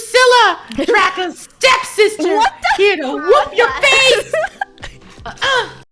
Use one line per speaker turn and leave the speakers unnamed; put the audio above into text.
Drusilla, Dracula's stepsister, here to whoop your face.